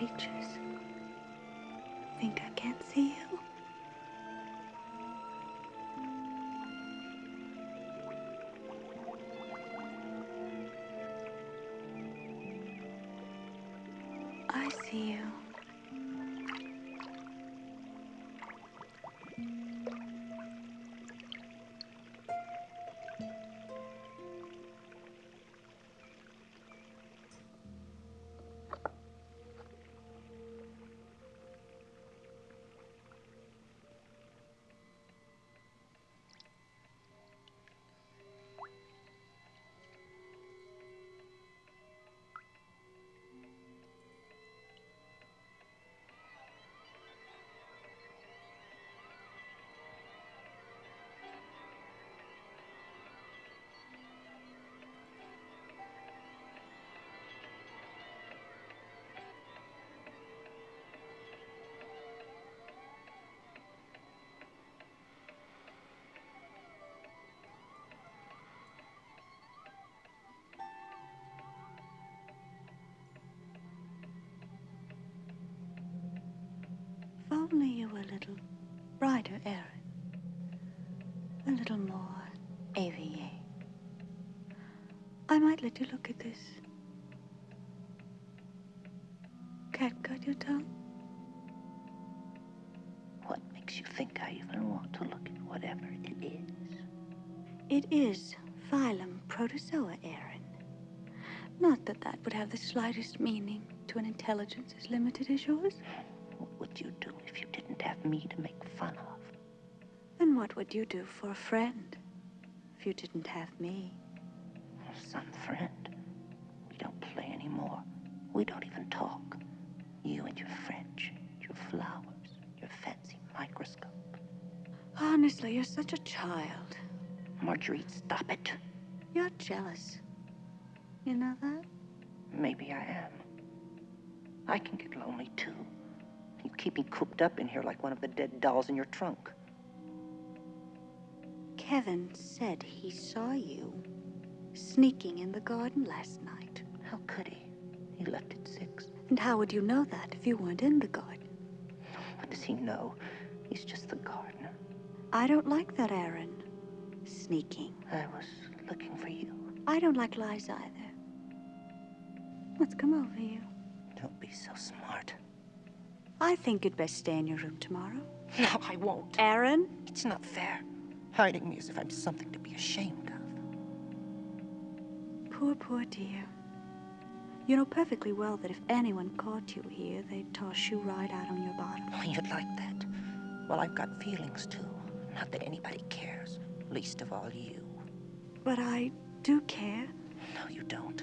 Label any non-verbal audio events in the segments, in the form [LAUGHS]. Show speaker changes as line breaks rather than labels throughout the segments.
creatures. Think I can't see you? I see you. Only you were a little brighter, Aaron. A little more AVA. I might let you look at this. Cat got your tongue?
What makes you think I even want to look at whatever it is?
It is phylum Protozoa, Aaron. Not that that would have the slightest meaning to an intelligence as limited as yours.
What would you do if you didn't have me to make fun of?
Then what would you do for a friend if you didn't have me?
Some friend. We don't play anymore. We don't even talk. You and your French, your flowers, your fancy microscope.
Honestly, you're such a child.
Marguerite, stop it.
You're jealous. You know that?
Maybe I am. I can get lonely too. Keep me cooped up in here like one of the dead dolls in your trunk.
Kevin said he saw you sneaking in the garden last night.
How could he? He left at six.
And how would you know that if you weren't in the garden?
What does he know? He's just the gardener.
I don't like that, Aaron. Sneaking.
I was looking for you.
I don't like lies either. What's come over you?
Don't be so smart.
I think you'd best stay in your room tomorrow.
No, I won't.
Aaron?
It's not fair. Hiding me as if I'm something to be ashamed of.
Poor, poor dear. You know perfectly well that if anyone caught you here, they'd toss you right out on your bottom.
Oh, you'd like that. Well, I've got feelings too. Not that anybody cares. Least of all you.
But I do care.
No, you don't.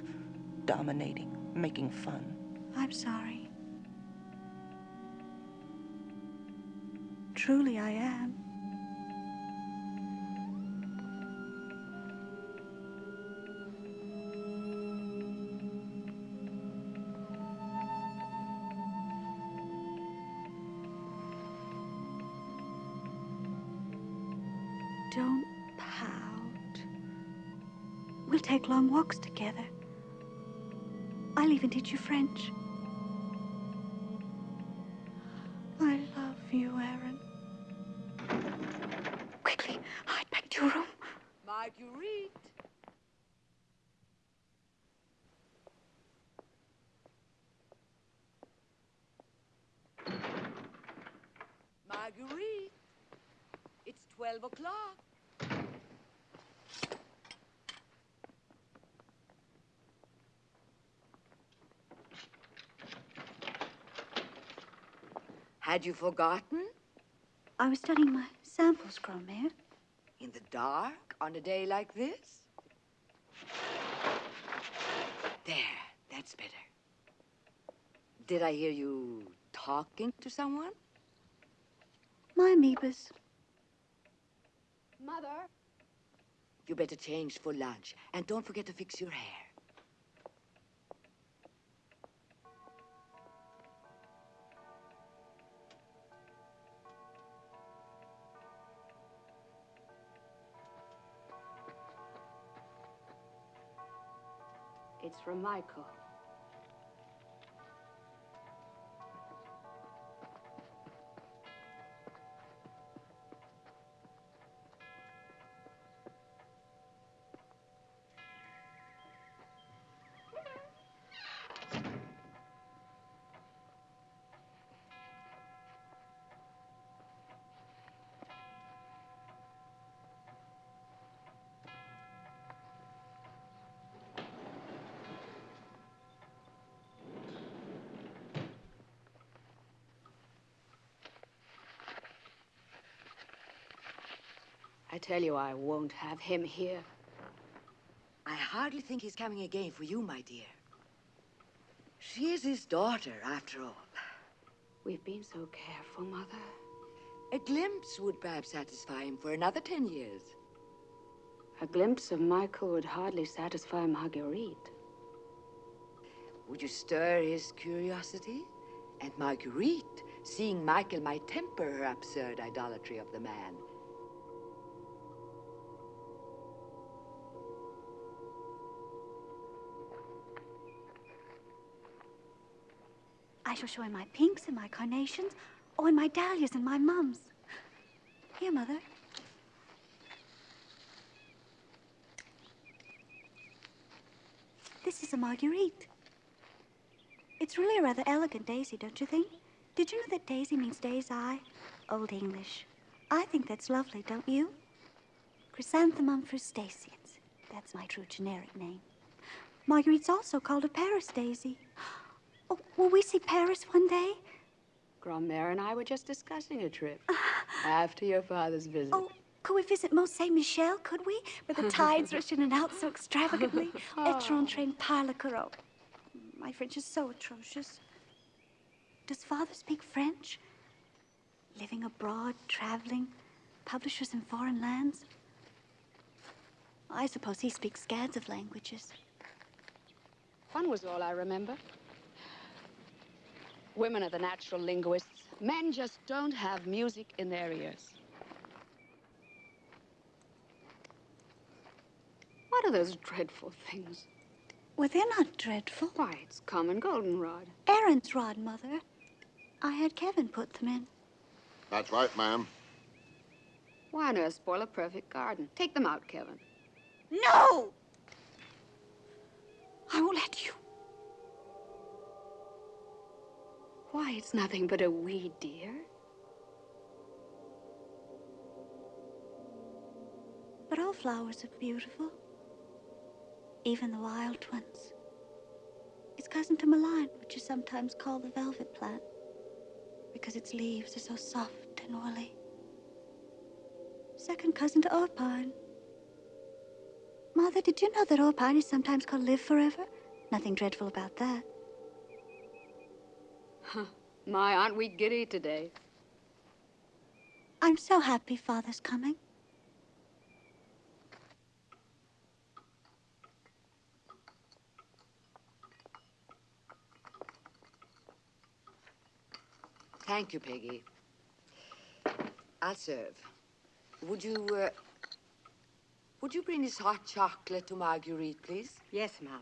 Dominating, making fun.
I'm sorry. Truly, I am. Don't pout. We'll take long walks together. I'll even teach you French.
Had you forgotten?
I was studying my samples, Grand-mère.
In the dark on a day like this? There, that's better. Did I hear you talking to someone?
My amoebas.
Mother,
You better change for lunch. And don't forget to fix your hair.
From Michael. Tell you, I won't have him here.
I hardly think he's coming again for you, my dear. She is his daughter, after all.
We've been so careful, Mother.
A glimpse would perhaps satisfy him for another ten years.
A glimpse of Michael would hardly satisfy Marguerite.
Would you stir his curiosity? And Marguerite, seeing Michael, might temper her absurd idolatry of the man.
I shall show him my pinks and my carnations, oh, and my dahlias and my mums. Here, Mother. This is a Marguerite. It's really a rather elegant daisy, don't you think? Did you know that daisy means day's eye? Old English. I think that's lovely, don't you? Chrysanthemum frutescens. That's my true generic name. Marguerite's also called a Paris daisy. Oh, will we see Paris one day?
Grand-mère and I were just discussing a trip after your father's visit.
Oh, could we visit Mont Saint Michel, could we? Where the [LAUGHS] tides rush in and out so extravagantly. Et rentré par le carreau. My French is so atrocious. Does father speak French? Living abroad, traveling, publishers in foreign lands? I suppose he speaks scads of languages.
Fun was all I remember. Women are the natural linguists. Men just don't have music in their ears. What are those dreadful things?
Well, they're not dreadful.
Why, it's common goldenrod.
Aaron's rod, Mother. I had Kevin put them in.
That's right, ma'am.
Why on earth spoil a perfect garden? Take them out, Kevin.
No! I won't let you.
Why, it's nothing but a weed, dear.
But all flowers are beautiful. Even the wild ones. It's cousin to mullein, which is sometimes called the velvet plant, because its leaves are so soft and woolly. Second cousin to orpine. Mother, did you know that orpine is sometimes called live forever? Nothing dreadful about that. [LAUGHS]
My, aren't we giddy today?
I'm so happy Father's coming.
Thank you, Peggy. I'll serve. Would you, uh, would you bring this hot chocolate to Marguerite, please?
Yes, ma'am.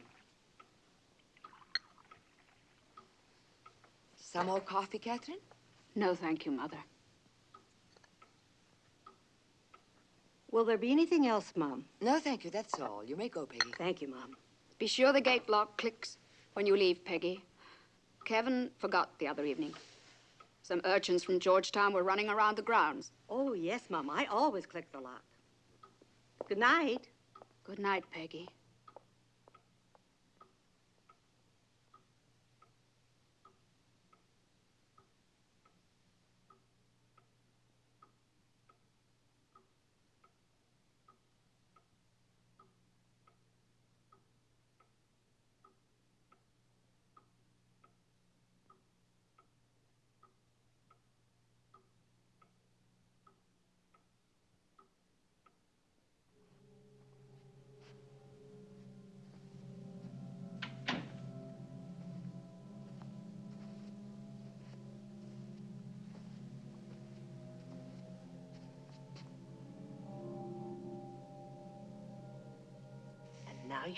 Some more coffee, Catherine?
No, thank you, Mother.
Will there be anything else, Mom?
No, thank you. That's all. You may go, Peggy.
Thank you, Mom.
Be sure the gate lock clicks when you leave, Peggy. Kevin forgot the other evening. Some urchins from Georgetown were running around the grounds.
Oh, yes, Mom. I always click the lock. Good night.
Good night, Peggy.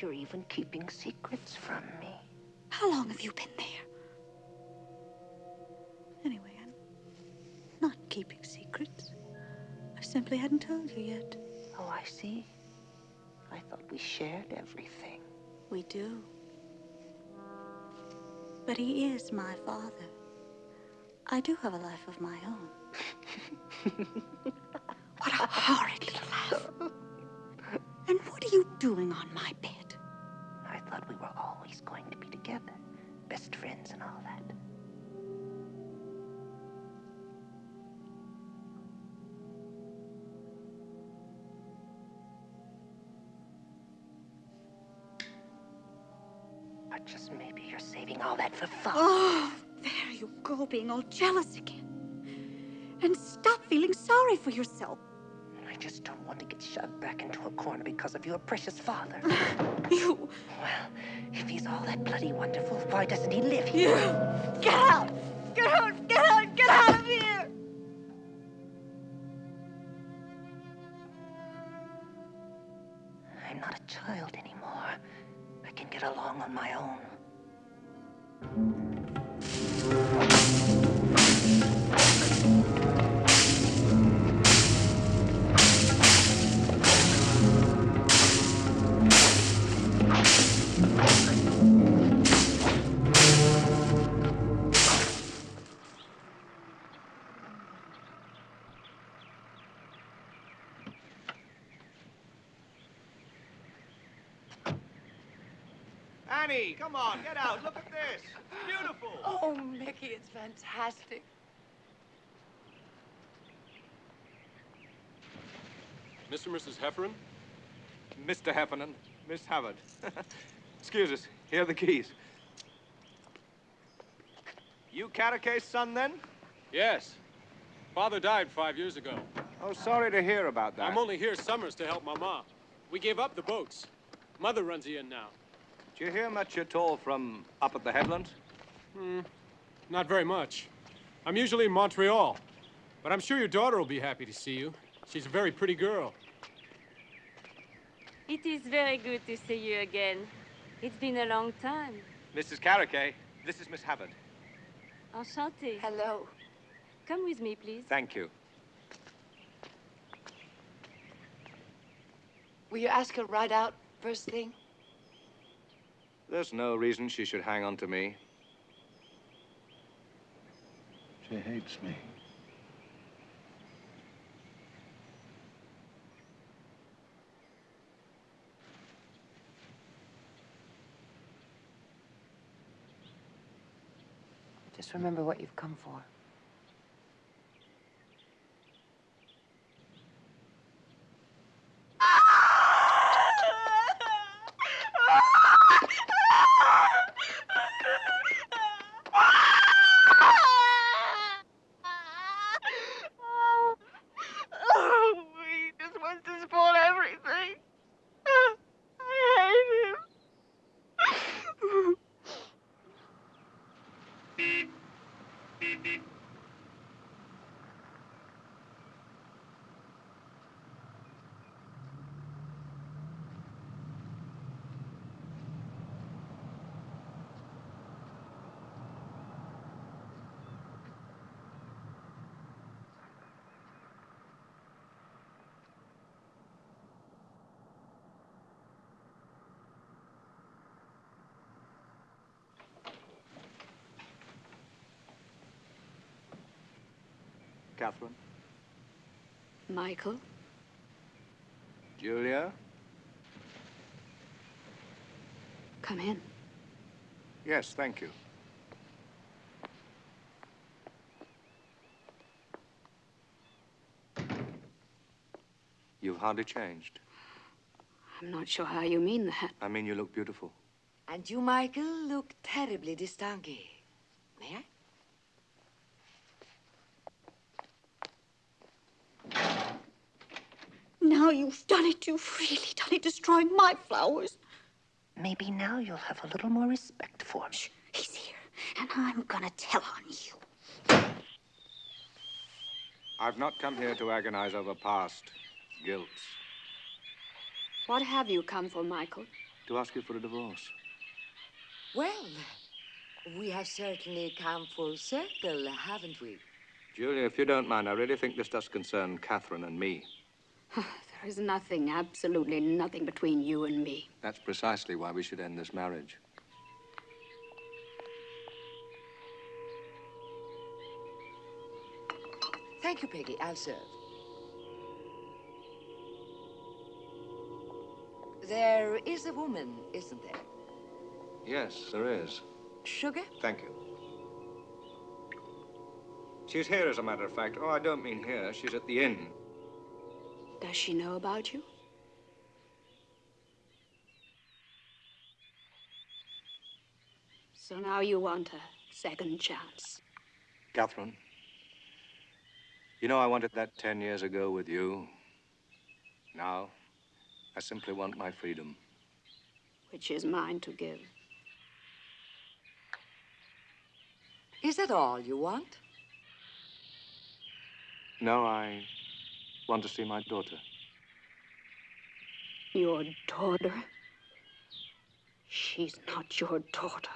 You're even keeping secrets from me.
How long have you been there? Anyway, I'm not keeping secrets. I simply hadn't told you yet.
Oh, I see. I thought we shared everything.
We do. But he is my father. I do have a life of my own. [LAUGHS] what a horrid little laugh. And what are you doing on my being all jealous again. And stop feeling sorry for yourself.
I just don't want to get shoved back into a corner because of your precious father. [LAUGHS]
You,
well, if he's all that bloody wonderful, why doesn't he live here?
you, get out! Get out!
Annie, come on, get out. Look at this. Beautiful.
Oh, Mickey, it's fantastic.
Mr. and Mrs. Heffernan?
Mr. Heffernan, Miss Howard. [LAUGHS] Excuse us. Here are the keys. You Caraca's son, then?
Yes. Father died five years ago.
Oh, sorry to hear about that.
I'm only here summers to help Mama. We gave up the boats. Mother runs the inn now.
Did you hear much at all from up at the headlands?
Hmm, not very much. I'm usually in Montreal. But I'm sure your daughter will be happy to see you. She's a very pretty girl.
It is very good to see you again. It's been a long time.
Mrs. Caraca, this is Miss Havard.
Enchantée.
Hello.
Come with me, please.
Thank you.
Will you ask her right out first thing?
There's no reason she should hang on to me.
She hates me.
Just remember what you've come for.
Oh, he just wants to spoil everything. I hate him.
Catherine?
Michael?
Julia?
Come in.
Yes, thank you. You've hardly changed.
I'm not sure how you mean that.
I mean, you look beautiful.
And you, Michael, look terribly distingué. May I?
Now you've done it. You've really done it, destroying my flowers.
Maybe now you'll have a little more respect for me.
He's here, and I'm gonna tell on you.
I've not come here to agonize over past guilt,
What have you come for, Michael?
to ask you for a divorce.
Well, we have certainly come full circle, haven't we?
Julia, if you don't mind, I really think this does concern Catherine and me. [SIGHS]
There is nothing, absolutely nothing between you and me.
That's precisely why we should end this marriage.
Thank you, Peggy. I'll serve. There is a woman, isn't there?
Yes, there is.
Sugar?
Thank you. She's here, as a matter of fact. Oh, I don't mean here. She's at the inn.
Does she know about you? So now you want a second chance.
Catherine, you know I wanted that 10 years ago with you. Now, I simply want my freedom.
Which is mine to give.
Is that all you want?
No, I want to see my daughter.
Your daughter? She's not your daughter.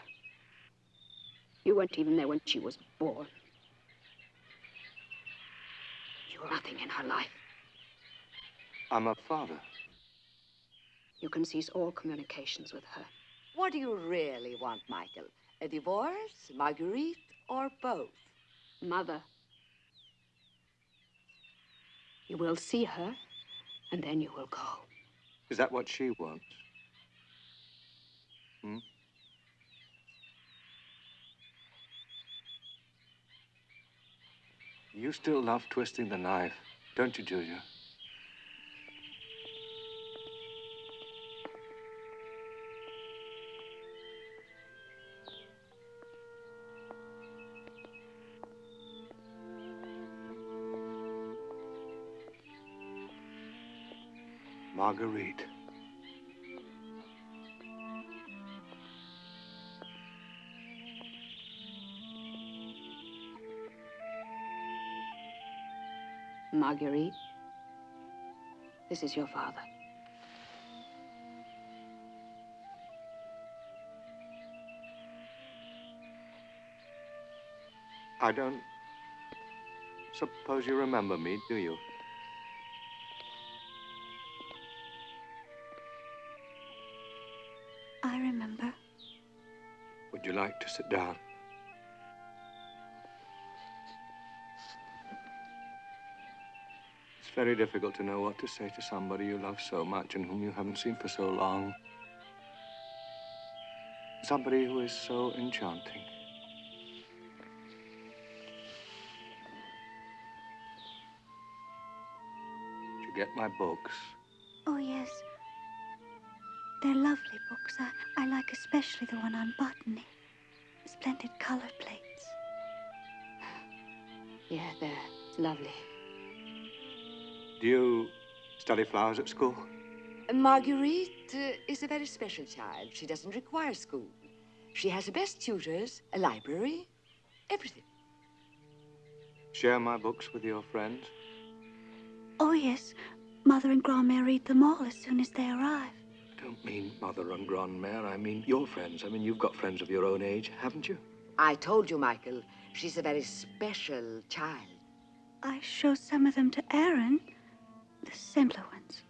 You weren't even there when she was born. You're nothing in her life.
I'm a father.
You can cease all communications with her.
What do you really want, Michael? A divorce, Marguerite, or both?
Mother. You will see her, and then you will go.
Is that what she wants? Hmm? You still love twisting the knife, don't you, Julia? Marguerite.
Marguerite, this is your father.
I don't suppose you remember me, do you? You like to sit down? It's very difficult to know what to say to somebody you love so much and whom you haven't seen for so long. Somebody who is so enchanting. Did you get my books?
Oh, yes. They're lovely books. I, I like especially the one on botany. Splendid color plates.
Yeah, they're lovely.
Do you study flowers at school?
Marguerite uh, is a very special child. She doesn't require school. She has the best tutors, a library, everything.
Share my books with your friends?
Oh, yes. Mother and Grandmère read them all as soon as they arrive.
I don't mean Mother and Grandmère. I mean your friends. I mean, you've got friends of your own age, haven't you?
I told you, Michael, she's a very special child.
I show some of them to Aaron, the simpler ones.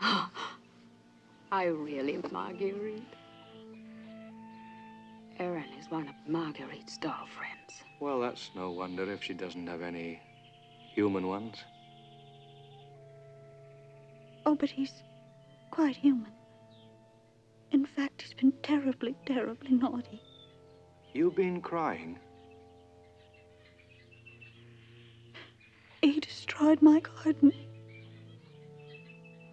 [GASPS]
I really, Marguerite. Aaron is one of Marguerite's doll friends.
Well, that's no wonder if she doesn't have any human ones.
Oh, but he's quite human. In fact, he's been terribly, terribly naughty.
You've been crying.
He destroyed my garden.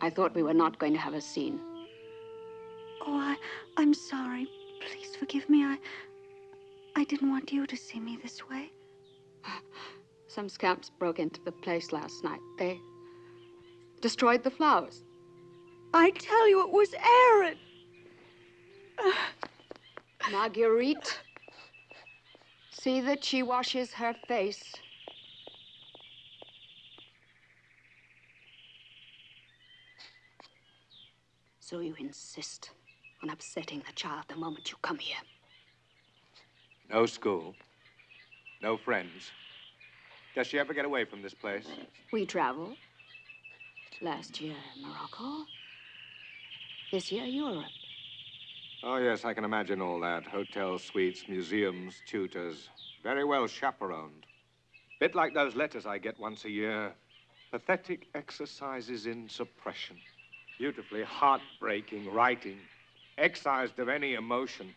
I thought we were not going to have a scene.
Oh, I, I'm sorry. Please forgive me. I, I didn't want you to see me this way. [SIGHS]
Some scamps broke into the place last night. They destroyed the flowers.
I tell you, it was Aaron.
Marguerite, see that she washes her face. So you insist on upsetting the child the moment you come here.
No school. No friends. Does she ever get away from this place?
We travel. Last year, Morocco. This year, Europe.
Oh, yes, I can imagine all that. Hotels, suites, museums, tutors. Very well chaperoned. Bit like those letters I get once a year. Pathetic exercises in suppression. Beautifully heartbreaking writing. Excised of any emotion.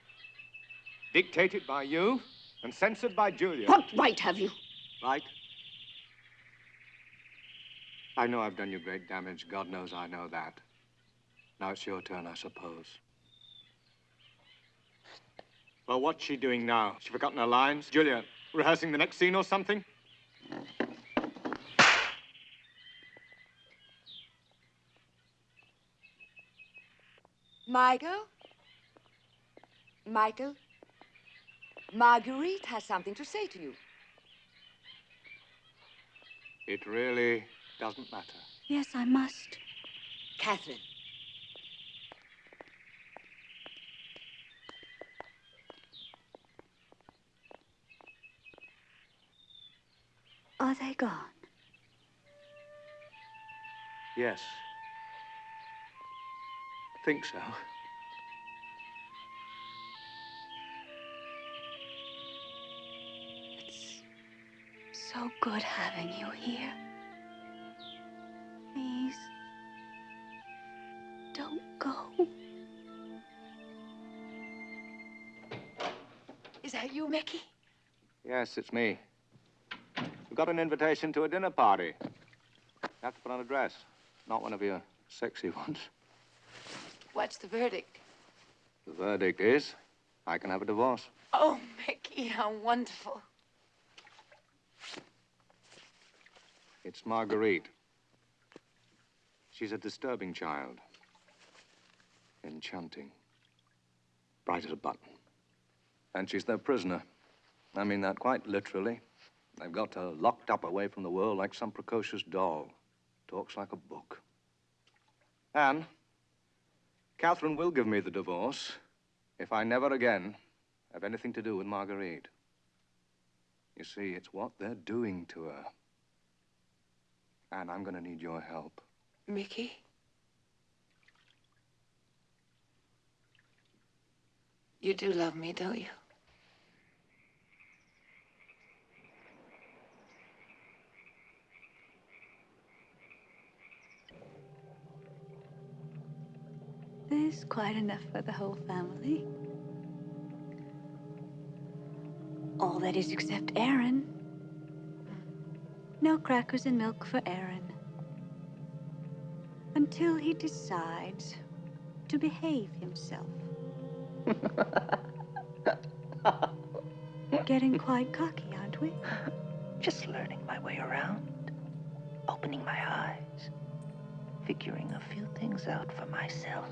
Dictated by you and censored by Julia.
What right have you?
Right? I know I've done you great damage. God knows I know that. Now it's your turn, I suppose. Well, what's she doing now? She forgotten her lines? Julia, rehearsing the next scene or something?
Michael? Michael? Marguerite has something to say to you.
It really doesn't matter.
Yes, I must.
Catherine.
Oh, Are they gone?
Yes. Think so.
It's so good having you here. Please, don't go.
Is that you, Mickey?
Yes, it's me. Got an invitation to a dinner party. You have to put on a dress, not one of your sexy ones.
What's the verdict?
The verdict is I can have a divorce.
Oh, Mickey, how wonderful.
It's Marguerite. She's a disturbing child. Enchanting. Bright as a button. And she's their prisoner. I mean that quite literally. They've got her locked up away from the world like some precocious doll. Talks like a book. Anne, Catherine will give me the divorce if I never again have anything to do with Marguerite. You see, it's what they're doing to her. Anne, I'm going to need your help.
Mickey? You do love me, don't you?
There's quite enough for the whole family. All that is except Aaron. No crackers and milk for Aaron. Until he decides to behave himself. [LAUGHS] Getting quite cocky, aren't we?
Just learning my way around, opening my eyes, figuring a few things out for myself.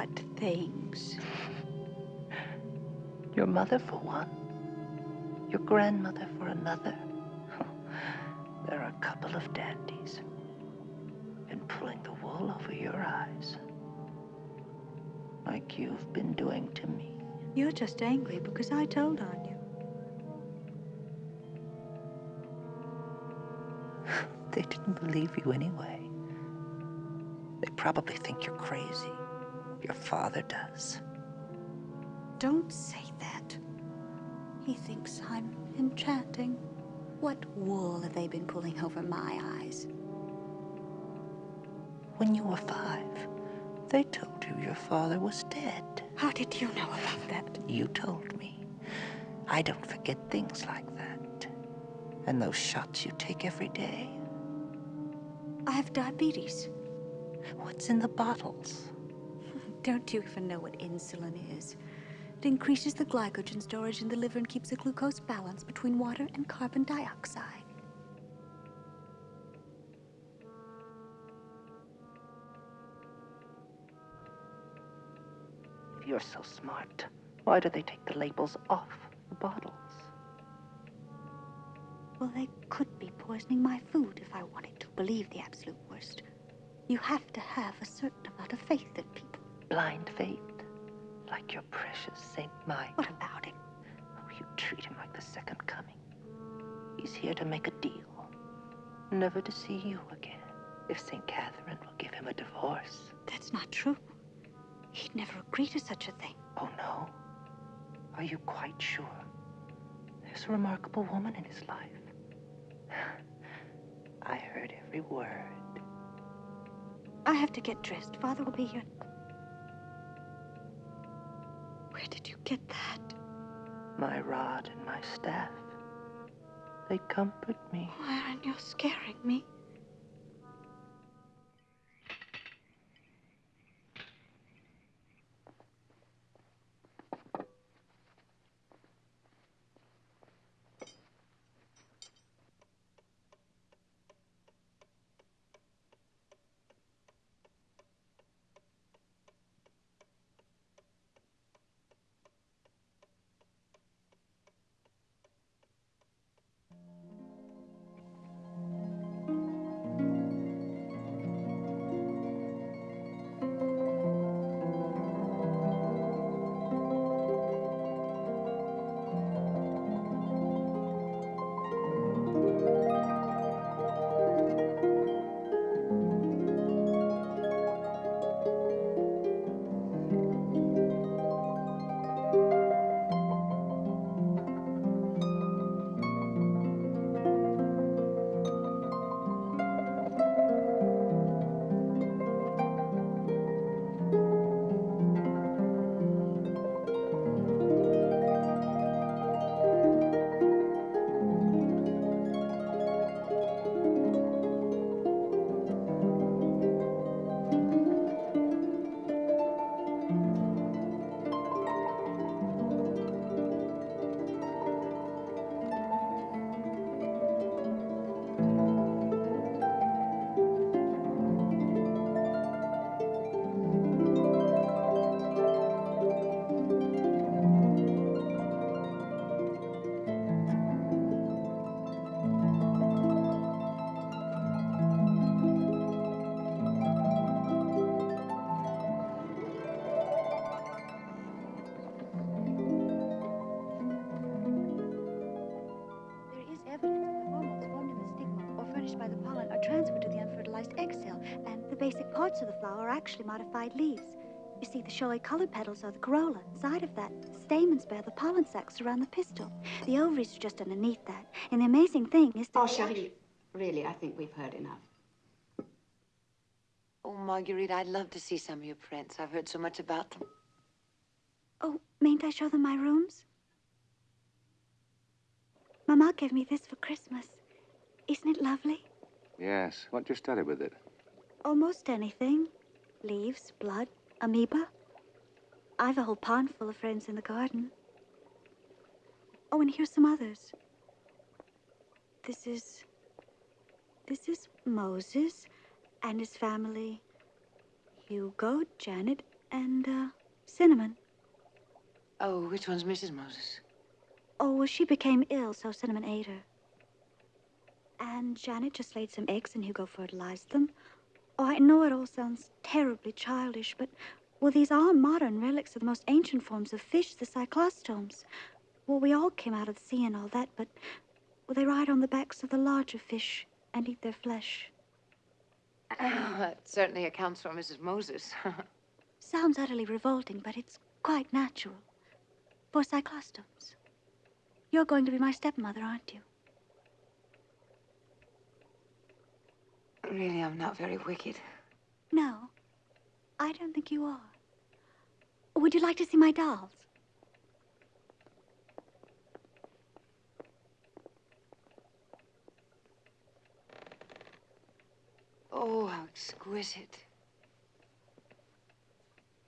What things?
Your mother for one, your grandmother for another. There are a couple of dandies. Been pulling the wool over your eyes. Like you've been doing to me.
You're just angry because I told on you.
They didn't believe you anyway. They probably think you're crazy. Your father does.
Don't say that. He thinks I'm enchanting. What wool have they been pulling over my eyes?
When you were five, they told you your father was dead.
How did you know about that?
You told me. I don't forget things like that. And those shots you take every day.
I have diabetes.
What's in the bottles?
Don't you even know what insulin is? It increases the glycogen storage in the liver and keeps the glucose balance between water and carbon dioxide.
If you're so smart, why do they take the labels off the bottles?
Well, they could be poisoning my food if I wanted to believe the absolute worst. You have to have a certain amount of faith in people.
Blind faith, like your precious Saint Mike.
What about him?
Oh, you treat him like the second coming. He's here to make a deal, never to see you again. If St. Catherine will give him a divorce.
That's not true. He'd never agree to such a thing.
Oh, no? Are you quite sure? There's a remarkable woman in his life. [SIGHS] I heard every word.
I have to get dressed. Father will be here. Did that?
My rod and my staff. They comfort me.
Oh, Aaron, you're scaring me. Flower are actually modified leaves. You see, the showy colored petals are the corolla. Inside of that, the stamens bear the pollen sacs around the pistil. The ovaries are just underneath that. And the amazing thing is that...
Oh, Cherie, really, I think we've heard enough.
Oh, Marguerite, I'd love to see some of your prints. I've heard so much about them.
Oh, mayn't I show them my rooms? Mama gave me this for Christmas. Isn't it lovely?
Yes. What do you study with it?
Almost anything. Leaves, blood, amoeba. I've a whole pond full of friends in the garden. Oh, and here's some others. This is. This is Moses and his family Hugo, Janet, and, uh, Cinnamon.
Oh, which one's Mrs. Moses?
Oh, well, she became ill, so Cinnamon ate her. And Janet just laid some eggs and Hugo fertilized them. Oh, I know it all sounds terribly childish, but, well, these are modern relics of the most ancient forms of fish, the cyclostomes. Well, we all came out of the sea and all that, but, well, they ride on the backs of the larger fish and eat their flesh.
Oh, that certainly accounts for Mrs. Moses. [LAUGHS]
Sounds utterly revolting, but it's quite natural. For cyclostomes. You're going to be my stepmother, aren't you?
Really, I'm not very wicked.
No, I don't think you are. Would you like to see my dolls?
Oh, how exquisite.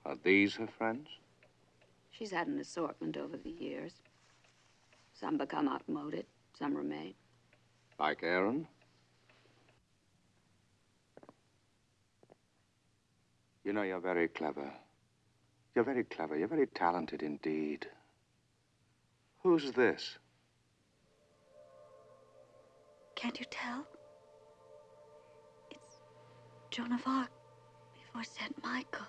Are these her friends?
She's had an assortment over the years. Some become outmoded, some remain.
Like Aaron? You know, you're very clever. You're very clever. You're very talented indeed. Who's this?
Can't you tell? It's Joan of Arc before St. Michael.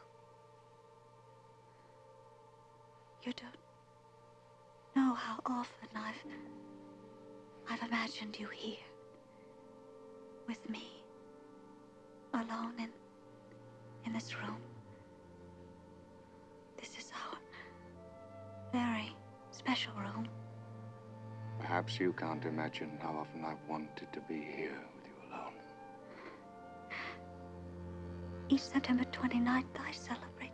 You don't know how often I've I've imagined you here with me alone in in this room. This is our very special room.
Perhaps you can't imagine how often I've wanted to be here with you alone.
Each September 29th, I celebrate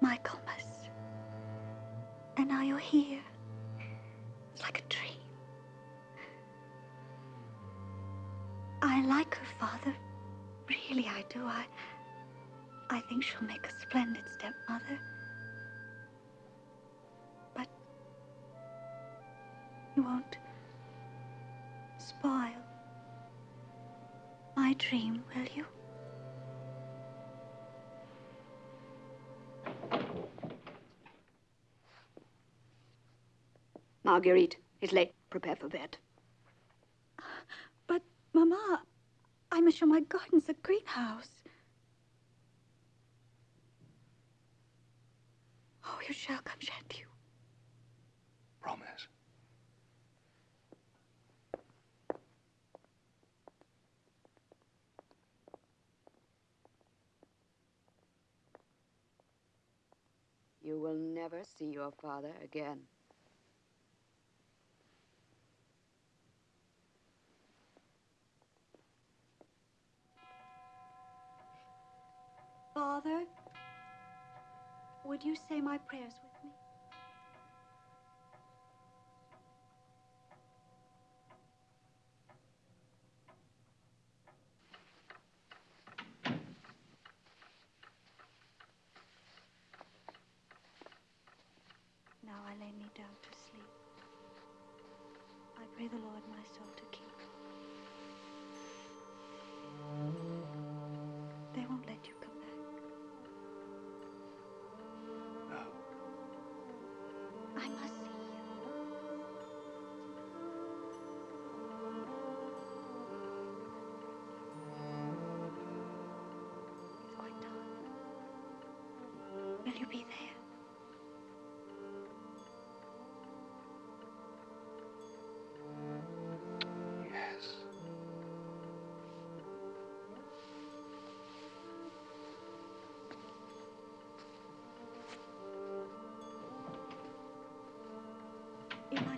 Michaelmas. And now you're here. It's like a dream. I like her father. Really, I do. I. I think she'll make a splendid stepmother. But you won't spoil my dream, will you?
Marguerite, it's late. Prepare for bed.
But, Mama, I must show my gardens a greenhouse. Oh, you shall come, shan't you?
Promise.
You will never see your father again.
Father, would you say my prayers with me?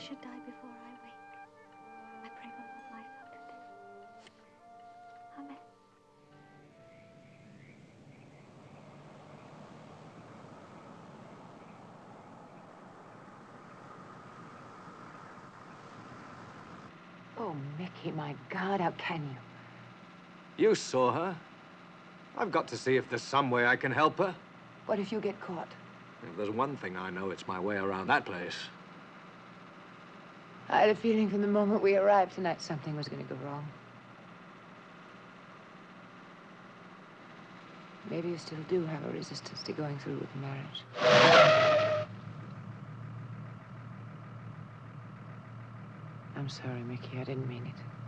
Should die before I wake. I pray for Lord myself today. Amen.
Oh, Mickey, my God, how can you?
You saw her. I've got to see if there's some way I can help her.
What if you get caught?
If there's one thing I know, it's my way around that place.
I had a feeling from the moment we arrived tonight something was going to go wrong. Maybe you still do have a resistance to going through with the marriage. I'm sorry, Mickey. I didn't mean it.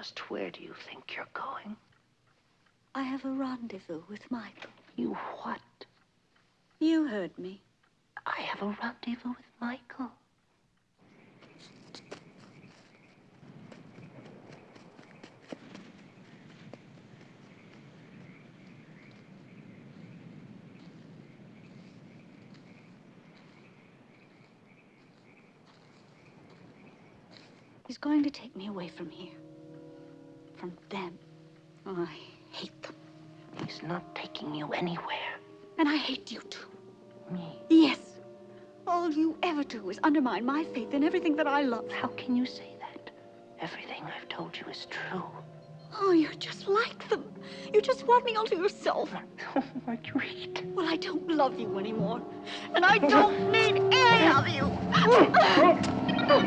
Just where do you think you're going?
I have a rendezvous with Michael.
You what?
You heard me.
I have a rendezvous with Michael.
He's going to take me away from here. From them. Oh, I hate them.
He's not taking you anywhere.
And I hate you too.
Me?
Yes. All you ever do is undermine my faith in everything that I love.
How can you say that? Everything I've told you is true.
Oh, you're just like them. You just want me all to yourself.
Oh, Marguerite.
Well, I don't love you anymore. And I don't need any of you. [LAUGHS] Oh, oh. Where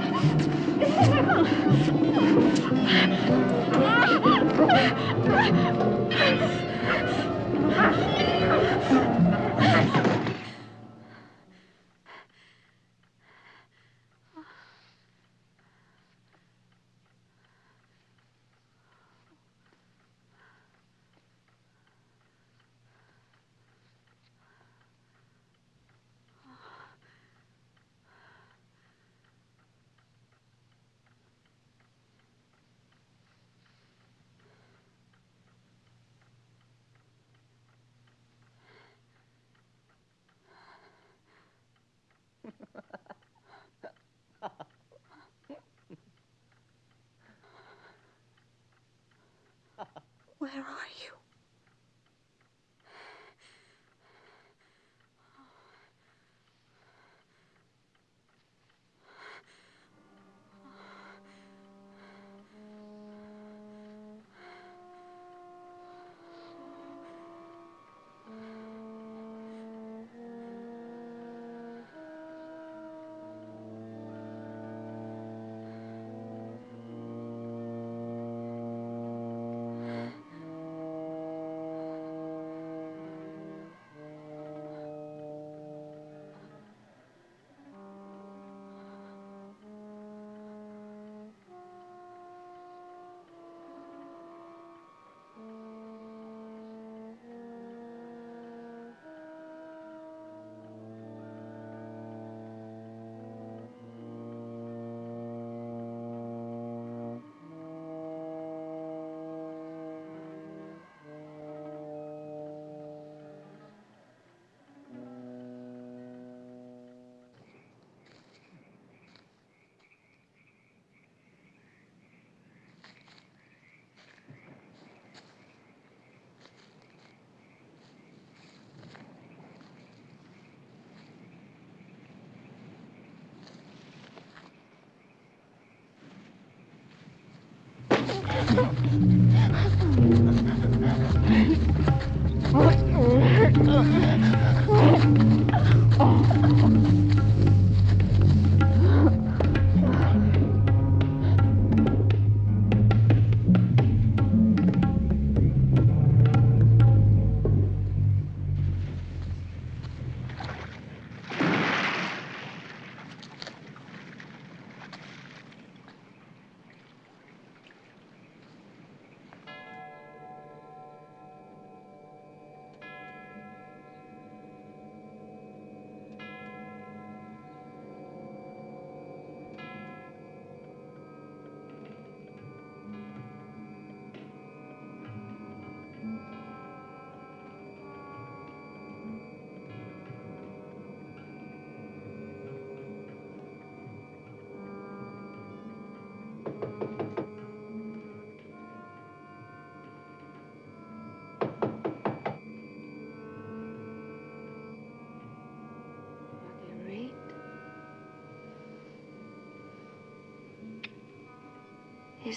Marguerite? [LAUGHS]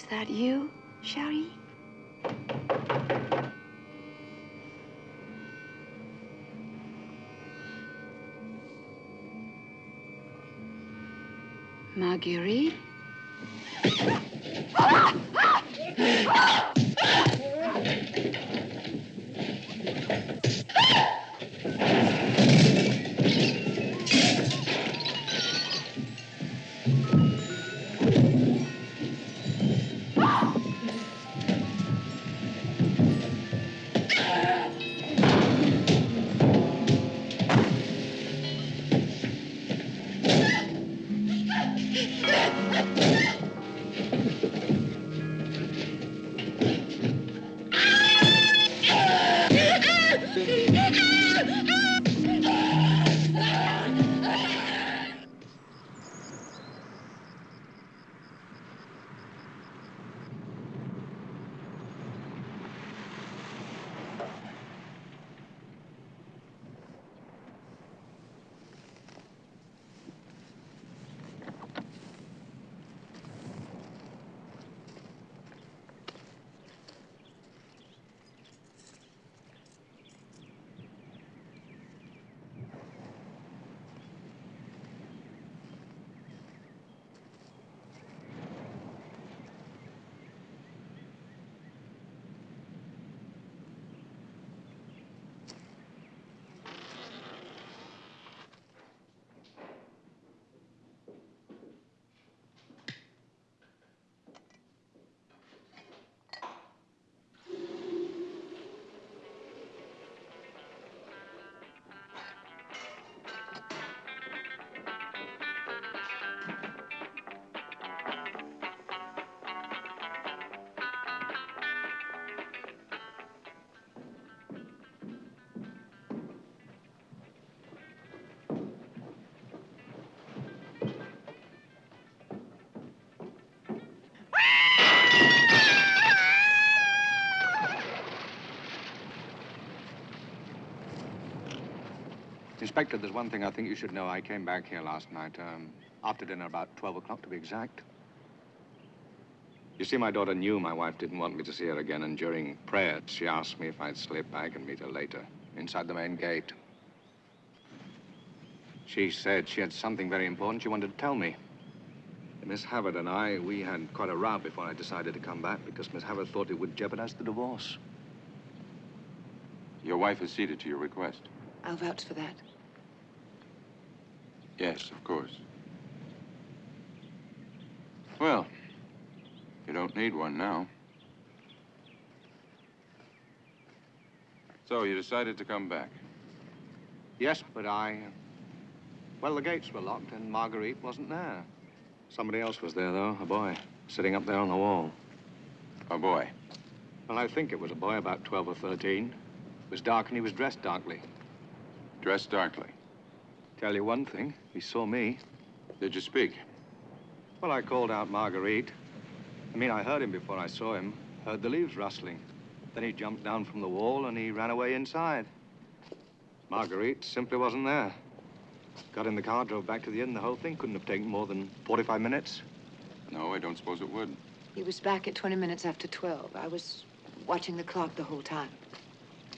that you, Cherie? Marguerite?
Inspector, there's one thing I think you should know. I came back here last night, um, after dinner, about 12 o'clock to be exact. You see, my daughter knew my wife didn't want me to see her again, and during prayers, she asked me if I'd slip back and meet her later, inside the main gate. She said she had something very important she wanted to tell me. Miss Havard and I, we had quite a row before I decided to come back because Miss Havard thought it would jeopardize the divorce.
Your wife acceded to your request.
I'll vouch for that.
Yes, of course. Well, you don't need one now. So you decided to come back.
Yes, but I... Well, the gates were locked and Marguerite wasn't there. Somebody else was there, though, a boy, sitting up there on the wall.
A boy?
Well, I think it was a boy about 12 or 13. It was dark and he was dressed darkly.
Dressed darkly?
Tell you one thing, he saw me.
Did you speak?
Well, I called out Marguerite. I mean, I heard him before I saw him. Heard the leaves rustling. Then he jumped down from the wall and he ran away inside. Marguerite simply wasn't there. Got in the car, drove back to the inn. The whole thing couldn't have taken more than 45 minutes.
No, I don't suppose it would.
He was back at 20 minutes after 12. I was watching the clock the whole time.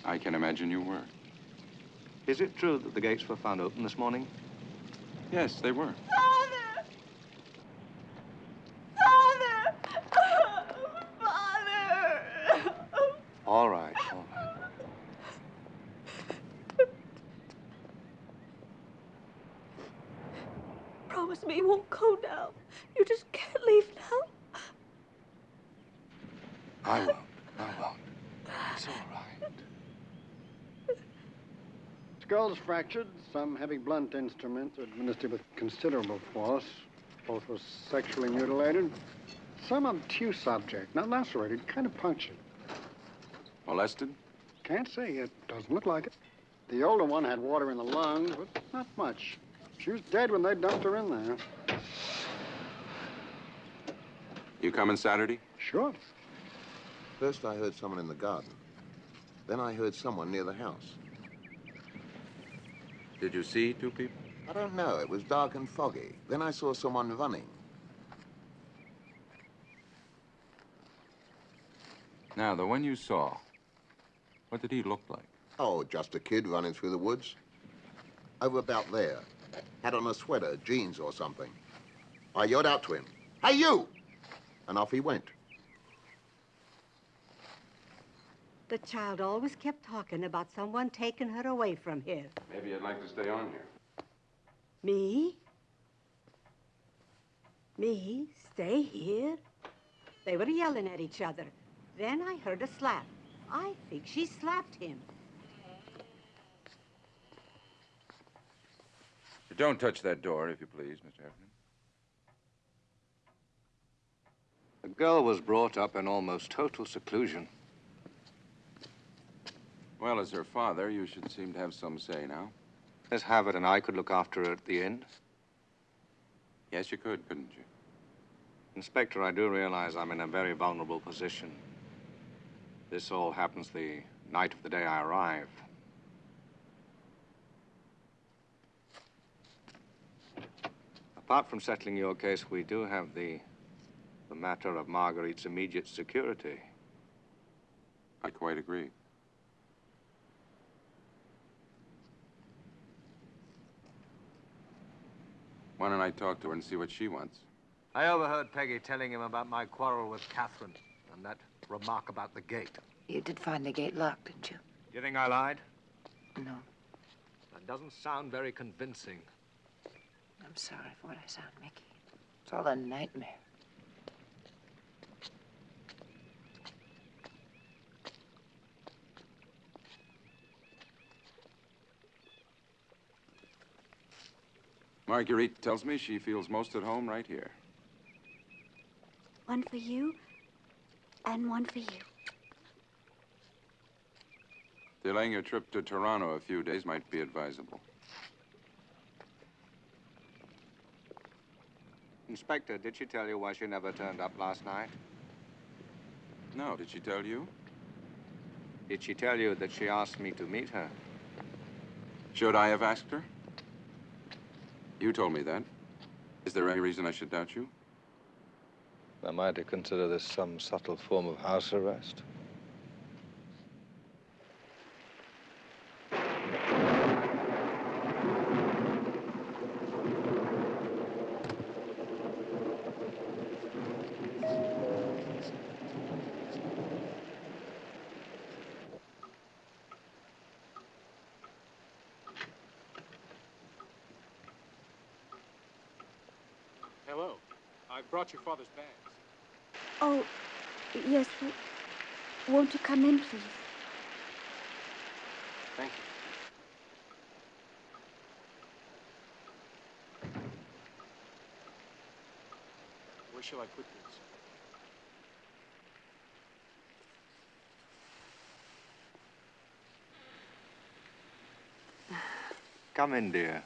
I can imagine you were.
Is it true that the gates were found open this morning?
Yes, they were.
Father! Father! Father!
All right, all right.
Promise me you won't go now. You just can't leave now.
I won't. I won't. It's all right. [LAUGHS]
Skulls fractured, some heavy blunt instruments administered with considerable force. Both were sexually mutilated. Some obtuse object, not lacerated, kind of punctured.
Molested?
Can't say. It doesn't look like it. The older one had water in the lungs, but not much. She was dead when they dumped her in there.
You coming Saturday?
Sure.
First, I heard someone in the garden. Then I heard someone near the house.
Did you see two people?
I don't know. It was dark and foggy. Then I saw someone running.
Now, the one you saw, what did he look like?
Oh, just a kid running through the woods. Over about there. Had on a sweater, jeans or something. I yelled out to him, Hey, you! And off he went.
The child always kept talking about someone taking her away from here.
Maybe I'd like to stay on here.
Me? Me? Stay here? They were yelling at each other. Then I heard a slap. I think she slapped him.
Don't touch that door, if you please, Mr. Heffernan.
The girl was brought up in almost total seclusion.
Well, as her father, you should seem to have some say now.
Miss Havard and I could look after her at the inn.
Yes, you could, couldn't you?
Inspector, I do realize I'm in a very vulnerable position. This all happens the night of the day I arrive. Apart from settling your case, we do have the, the matter of Marguerite's immediate security.
I quite agree. Why don't I talk to her and see what she wants?
I overheard Peggy telling him about my quarrel with Catherine and that remark about the gate.
You did find the gate locked, didn't you?
You think I lied?
No.
That doesn't sound very convincing.
I'm sorry for what I sound, Mickey. It's all a nightmare.
Marguerite tells me she feels most at home right here.
One for you, and one for you.
Delaying your trip to Toronto a few days might be advisable.
Inspector, did she tell you why she never turned up last night?
No, did she tell you?
Did she tell you that she asked me to meet her?
Should I have asked her? You told me that. Is there any reason I should doubt you?
Am I to consider this some subtle form of house arrest?
Hello. I brought your father's bags.
Oh, yes. w- Won't come in, please?
Thank you. Where shall I put these?
Come in, dear.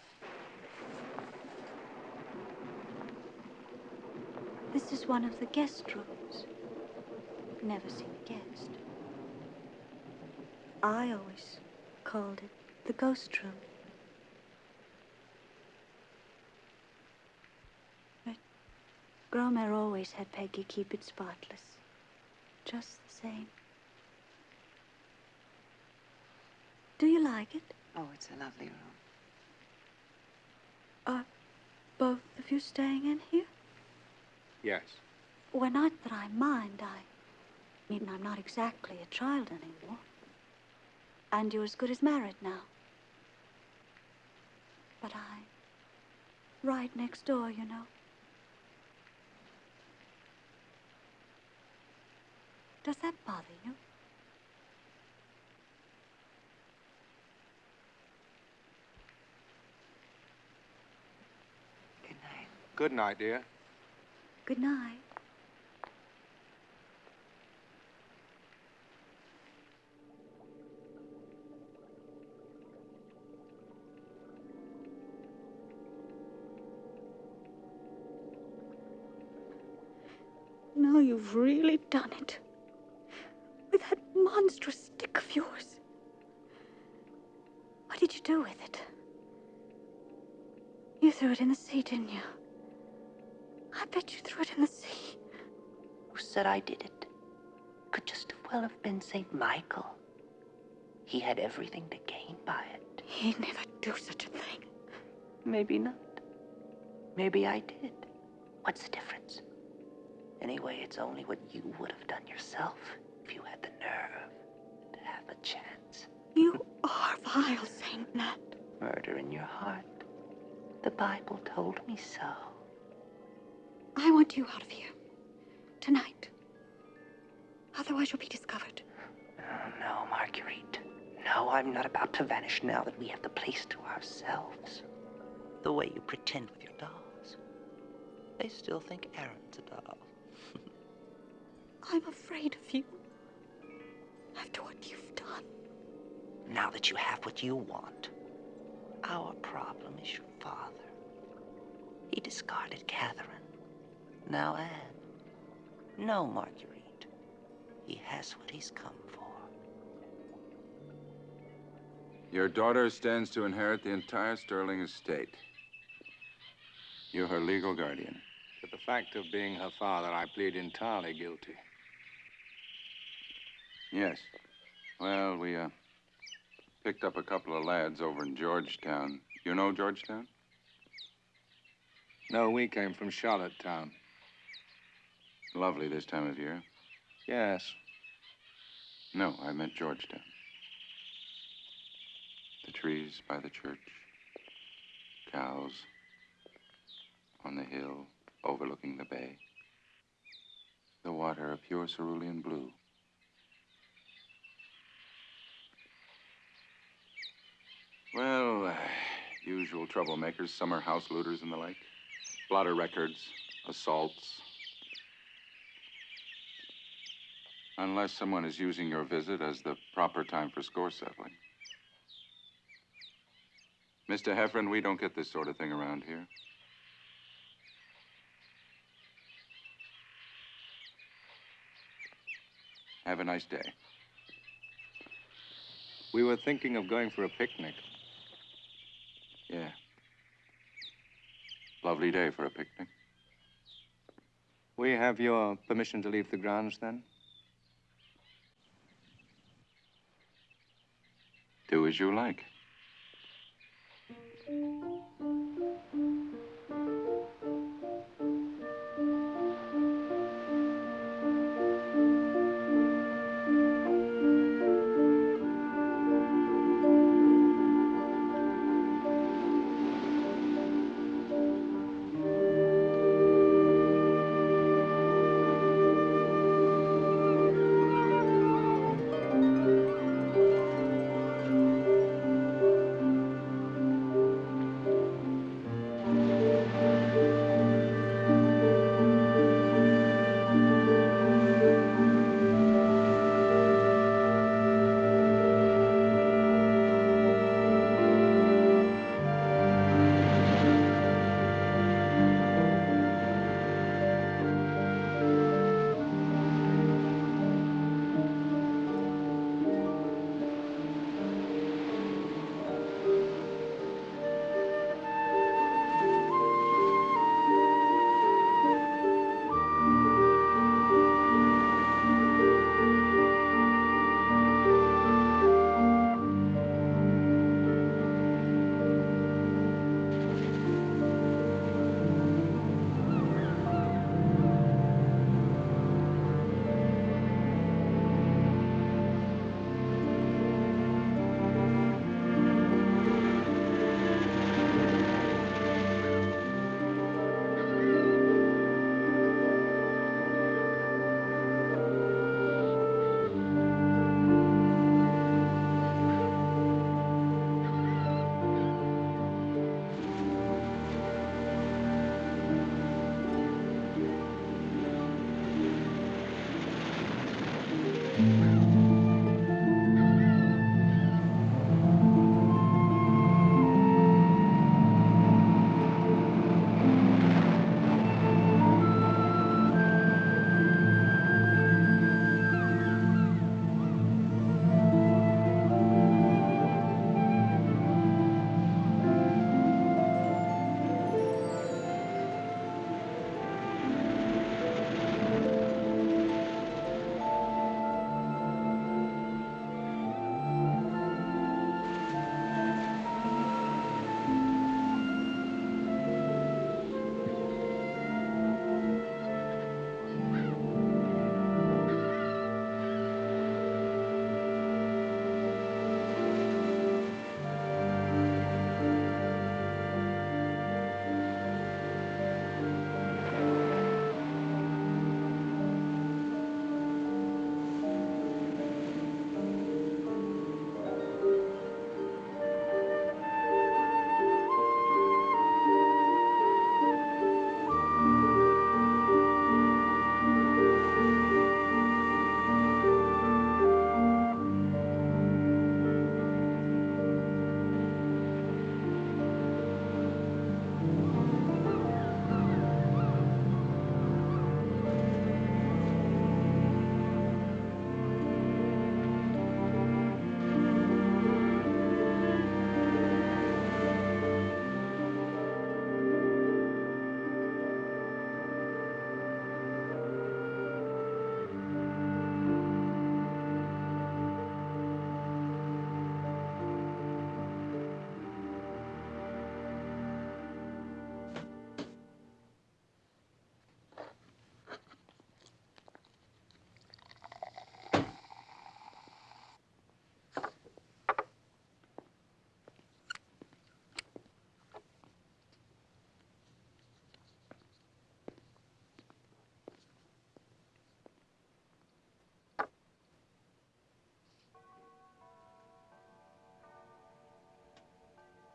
This is one of the guest rooms. Never seen a guest. I always called it the ghost room. But Grand-mère always had Peggy keep it spotless. Just the same. Do you like it?
Oh, it's a lovely room.
Are both of you staying in here?
Yes.
Well, not that I mind. I mean, I'm not exactly a child anymore. And you're as good as married now. But I. Right next door, you know. Does that bother you?
Good night.
Good night, dear.
Good night. You've really done it. With that monstrous stick of yours. What did you do with it? You threw it in the sea, didn't you? I bet you threw it in the sea.
Who said I did it? Could just as well have been St. Michael. He had everything to gain by it.
He'd never do such a thing.
Maybe not. Maybe I did. What's the difference? Anyway, it's only what you would have done yourself if you had the nerve to have a chance.
You are vile, Saint Nat.
Murder in your heart. The Bible told me so.
I want you out of here. Tonight. Otherwise, you'll be discovered.
Oh, no, Marguerite. No, I'm not about to vanish now that we have the place to ourselves. The way you pretend with your dolls. They still think Aaron's a doll.
I'm afraid of you. After what you've done.
Now that you have what you want, our problem is your father. He discarded Catherine. Now Anne. No, Marguerite. He has what he's come for.
Your daughter stands to inherit the entire Sterling estate. You're her legal guardian.
To the fact of being her father, I plead entirely guilty.
Yes. Well, we, uh, picked up a couple of lads over in Georgetown. You know Georgetown?
No, we came from Charlottetown.
Lovely this time of year.
Yes.
No, I meant Georgetown. The trees by the church, cows on the hill overlooking the bay, the water a pure cerulean blue. Well, uh, usual troublemakers, summer house looters and the like. Blotter records, assaults. Unless someone is using your visit as the proper time for score settling. Mr. Heffron, we don't get this sort of thing around here. Have a nice day.
We were thinking of going for a picnic.
Yeah. Lovely day for a picnic.
We have your permission to leave the grounds then?
Do as you like.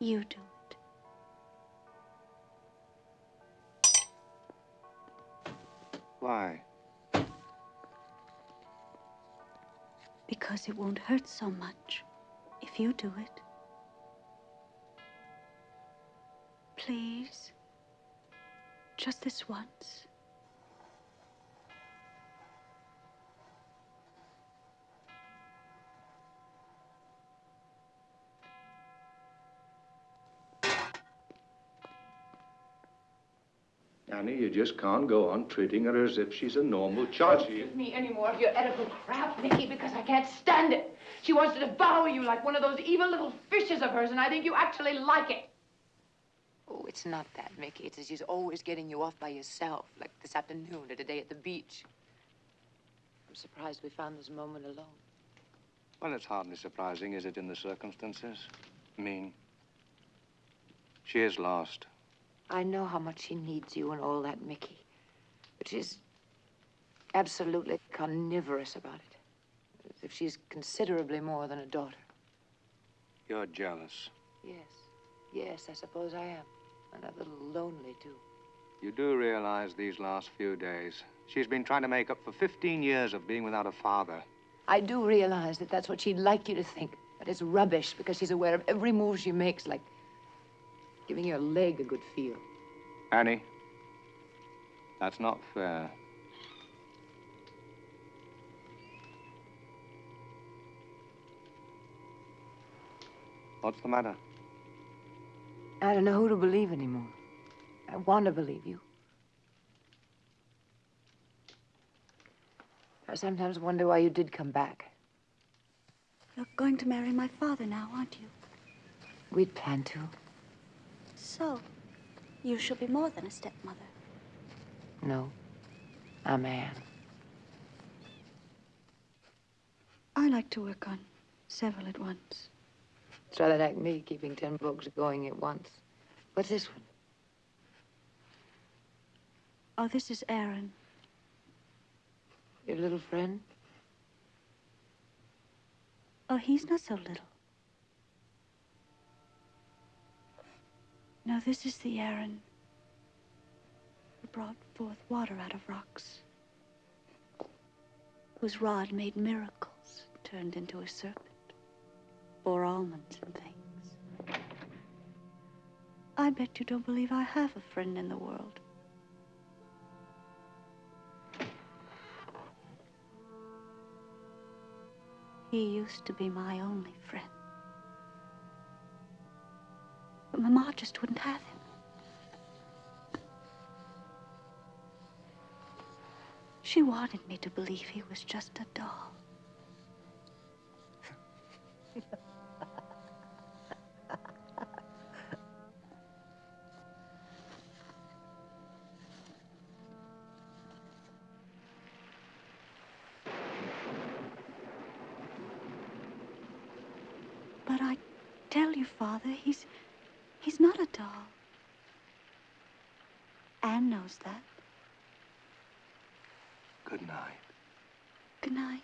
You do it.
Why?
Because it won't hurt so much if you do it. Please. Just this once.
Annie, you just can't go on treating her as if she's a normal child.
Don't give me any more of your Oedipal crap, Nicky, because I can't stand it. She wants to devour you like one of those evil little fishes of hers, and I think you actually like it.
Oh, it's not that, Mickey. It's that she's always getting you off by yourself, like this afternoon or today at the beach. I'm surprised we found this moment alone.
Well, it's hardly surprising, is it, in the circumstances? I mean, she is lost.
I know how much she needs you and all that, Mickey. But she's absolutely carnivorous about it. As if she's considerably more than a daughter.
You're jealous.
Yes. Yes, I suppose I am. And a little lonely, too.
You do realize these last few days, she's been trying to make up for 15 years of being without a father.
I do realize that that's what she'd like you to think. But it's rubbish because she's aware of every move she makes, like giving your leg a good feel.
Annie, that's not fair. What's the matter?
I don't know who to believe anymore. I want to believe you. I sometimes wonder why you did come back.
You're going to marry my father now, aren't you?
We'd planned to.
So, you shall be more than a stepmother.
No, I'm Anne.
I like to work on several at once.
It's rather like me keeping ten books going at once. What's this one?
Oh, this is Aaron.
Your little friend?
Oh, he's not so little. No, this is the Aaron who brought forth water out of rocks, whose rod made miracles, turned into a serpent, bore almonds and things. I bet you don't believe I have a friend in the world. He used to be my only friend. But Mama just wouldn't have him. She wanted me to believe he was just a doll. But I tell you, Father, he's he's not a doll. Anne knows that.
Good night.
Good night.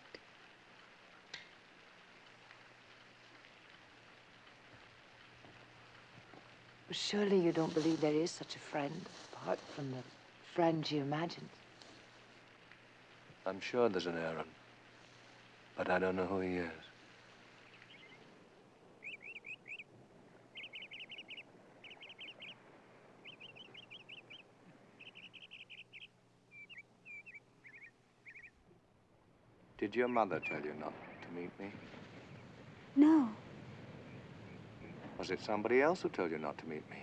But surely you don't believe there is such a friend, apart from the friend she imagined.
I'm sure there's an Aaron, but I don't know who he is.
Did your mother tell you not to meet me?
No.
Was it somebody else who told you not to meet me?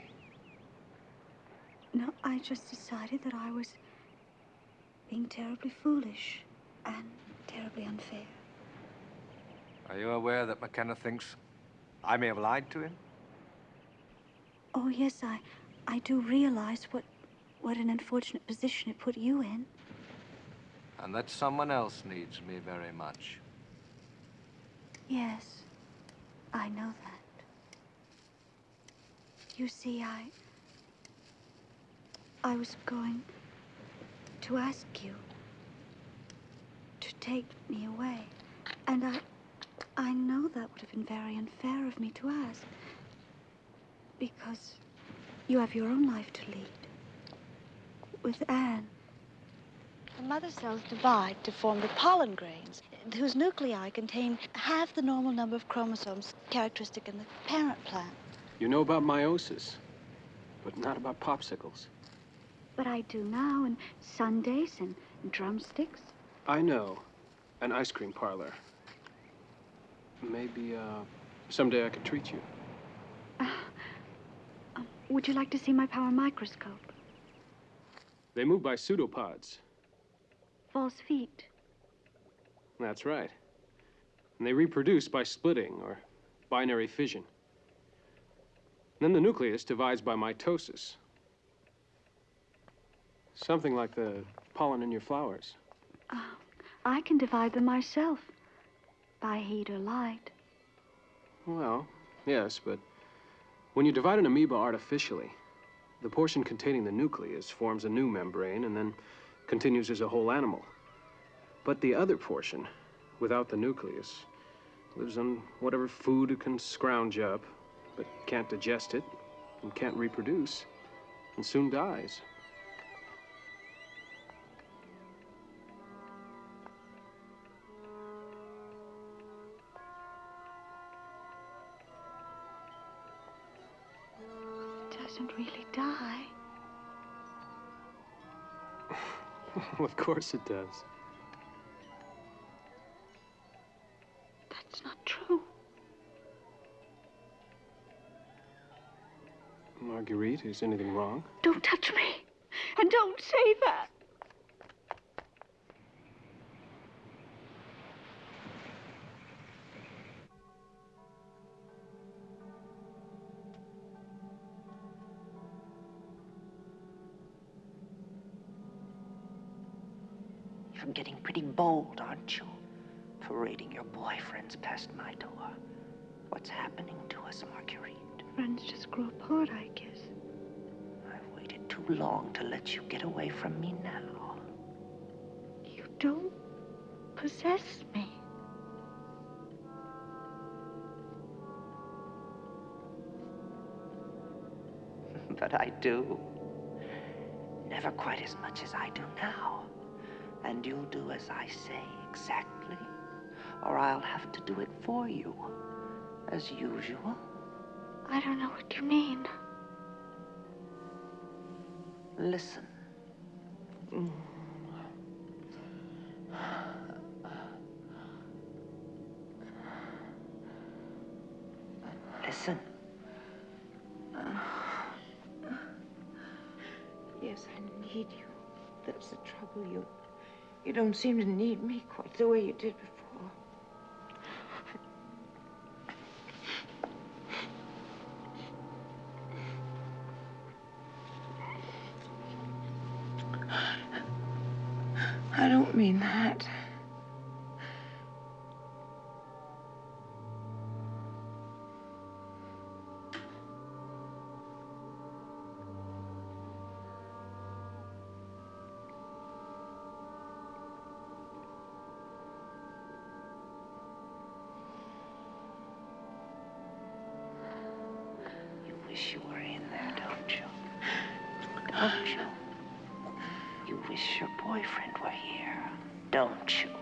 No, I just decided that I was being terribly foolish and terribly unfair.
Are you aware that McKenna thinks I may have lied to him?
Oh, yes, I, I do realize what, what an unfortunate position it put you in.
And that someone else needs me very much.
Yes, I know that. You see, I. I was going to ask you to take me away. And I. I know that would have been very unfair of me to ask. Because you have your own life to lead. With Anne.
The mother cells divide to form the pollen grains, whose nuclei contain half the normal number of chromosomes characteristic in the parent plant.
You know about meiosis, but not about popsicles.
But I do now, and sundaes and drumsticks.
I know. An ice cream parlor. Maybe, uh, someday I could treat you.
Would you like to see my power microscope?
They move by pseudopods.
False feet.
That's right. And they reproduce by splitting or binary fission. And then the nucleus divides by mitosis. Something like the pollen in your flowers.
Oh, I can divide them myself by heat or light.
Well, yes, but when you divide an amoeba artificially, the portion containing the nucleus forms a new membrane and then continues as a whole animal. But the other portion, without the nucleus, lives on whatever food it can scrounge up, but can't digest it and can't reproduce, and soon dies.
It doesn't really die. [LAUGHS]
of course it does. Marguerite, is anything wrong?
Don't touch me. And don't say that.
You're getting pretty bold, aren't you? Parading your boyfriends past my door. What's happening to us, Marguerite?
Friends just grow apart, I guess.
Too long to let you get away from me now.
You don't possess me. [LAUGHS]
but I do. Never quite as much as I do now. And you'll do as I say exactly, or I'll have to do it for you, as usual.
I don't know what you mean.
Listen. Listen.
Yes, I need you. That's the trouble. You, you don't seem to need me quite the way you did before.
Wish you were in there, don't you? Don't you? You wish your boyfriend were here, don't you?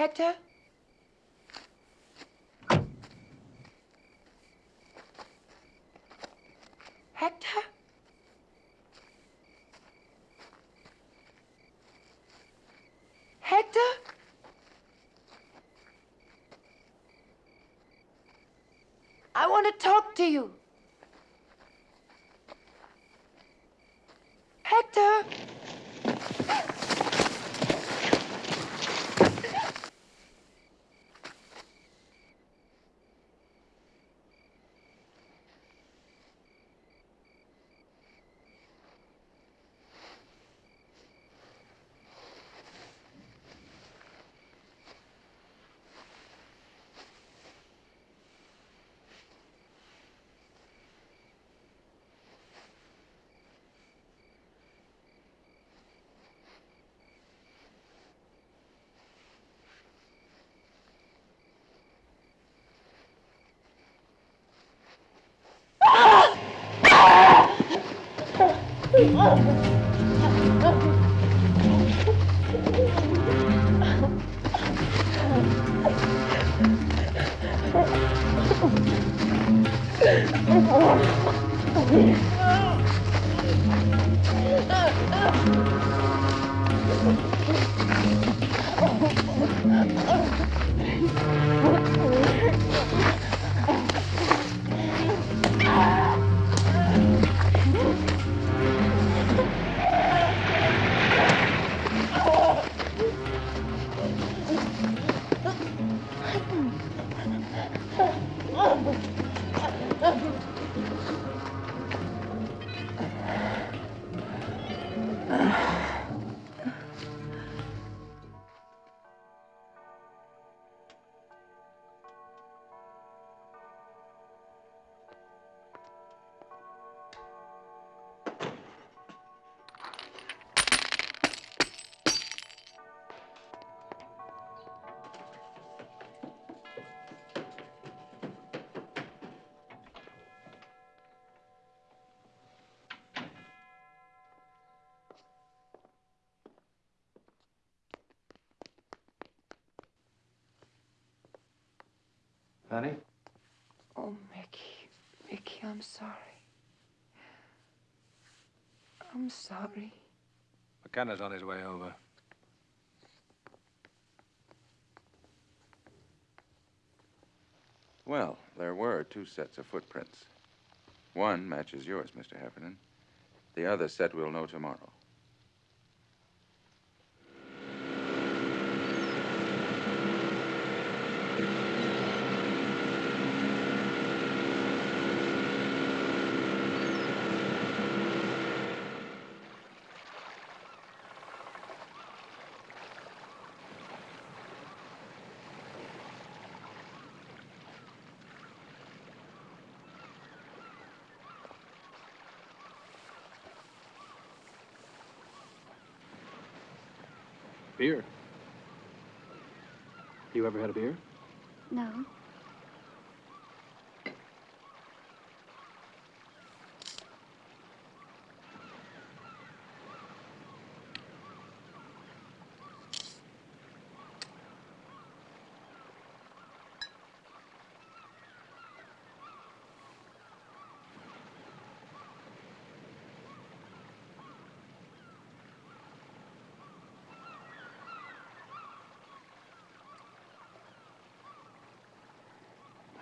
Hector? Hector? Hector? I want to talk to you. Oh.
Fanny?
Oh, Mickey. Mickey, I'm sorry. I'm sorry.
McKenna's on his way over.
Well, there were two sets of footprints. One matches yours, Mr. Heffernan. The other set we'll know tomorrow.
Beer. You ever had a beer?
No.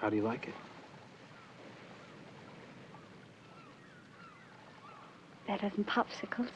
How do you like it?
Better than popsicles.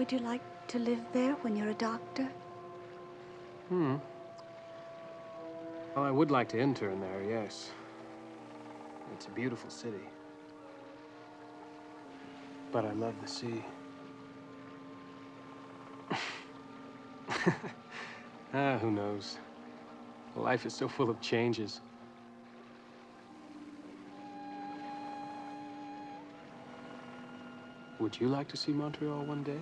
Would you like to live there when you're a doctor?
Hmm. Well, I would like to intern there, yes. It's a beautiful city. But I love the sea. [LAUGHS] ah, who knows? Life is so full of changes. Would you like to see Montreal one day?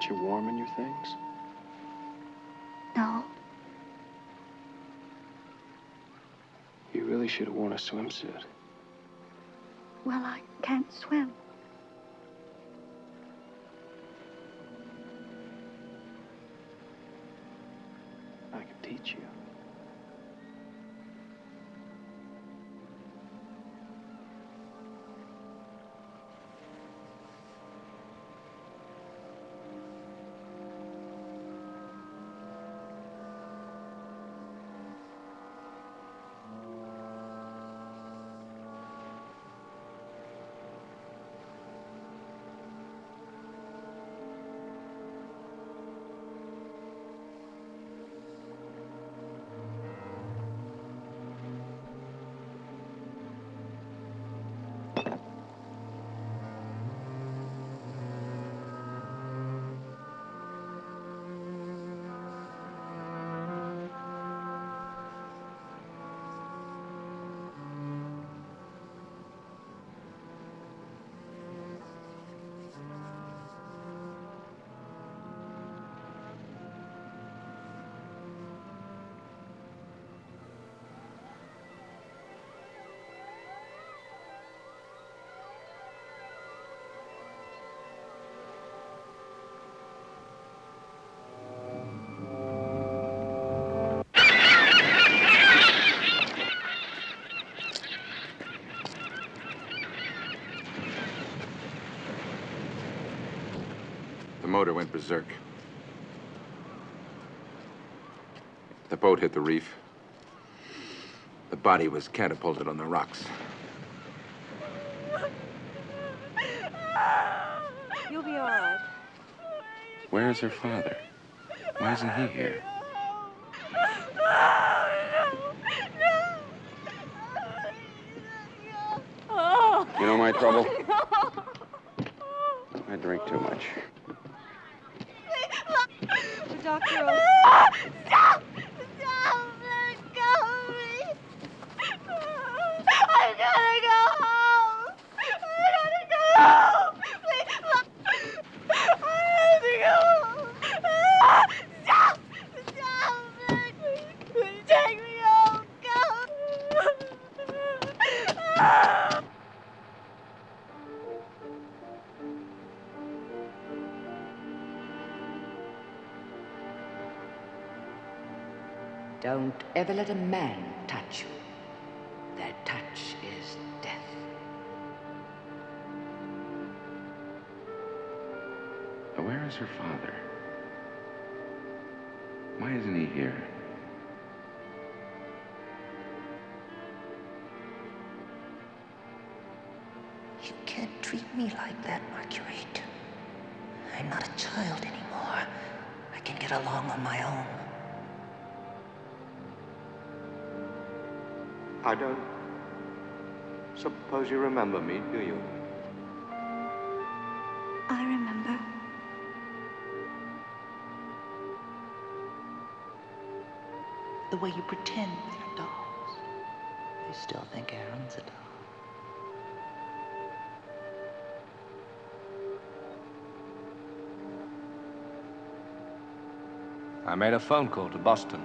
Aren't you warm in your things?
No.
You really should have worn a swimsuit.
Well, I can't swim.
Went berserk. The boat hit the reef. The body was catapulted on the rocks.
You'll be all right.
Where is her father? Why isn't he here? You know my trouble? I drink too much.
The doctor will...
Stop! Stop! Let go of me! I gotta go home! I gotta go home! Please, I have to go home! Stop! Stop! Please, take me home! Go!
Don't ever let a man touch you. Their touch is death.
Where is her father? Why isn't he here?
Me like that, Marguerite. I'm not a child anymore. I can get along on my own.
I don't suppose you remember me, do you?
I remember.
The way you pretend with your dolls. You still think Aaron's a doll.
I made a phone call to Boston.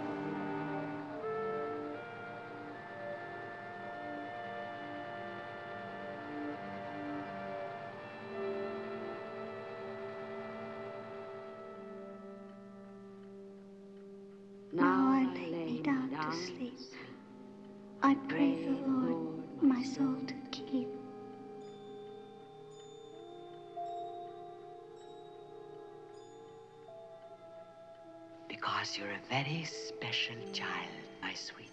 Very special child, my sweet.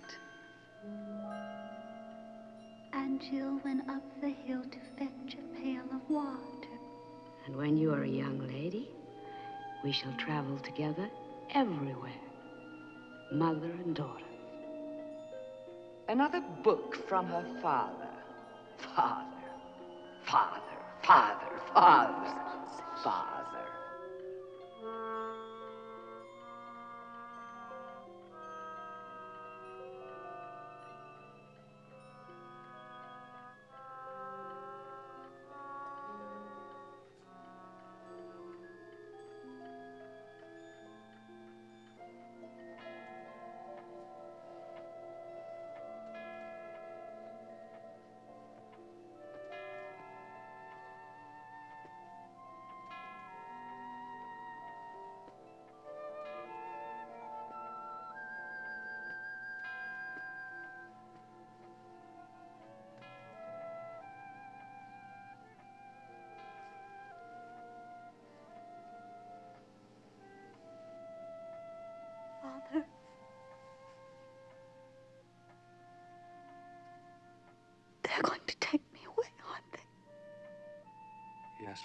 And Jill went up the hill to fetch a pail of water.
And when you are a young lady, we shall travel together everywhere. Mother and daughter.
Another book from her father. Father, father, father, father, father.
Father.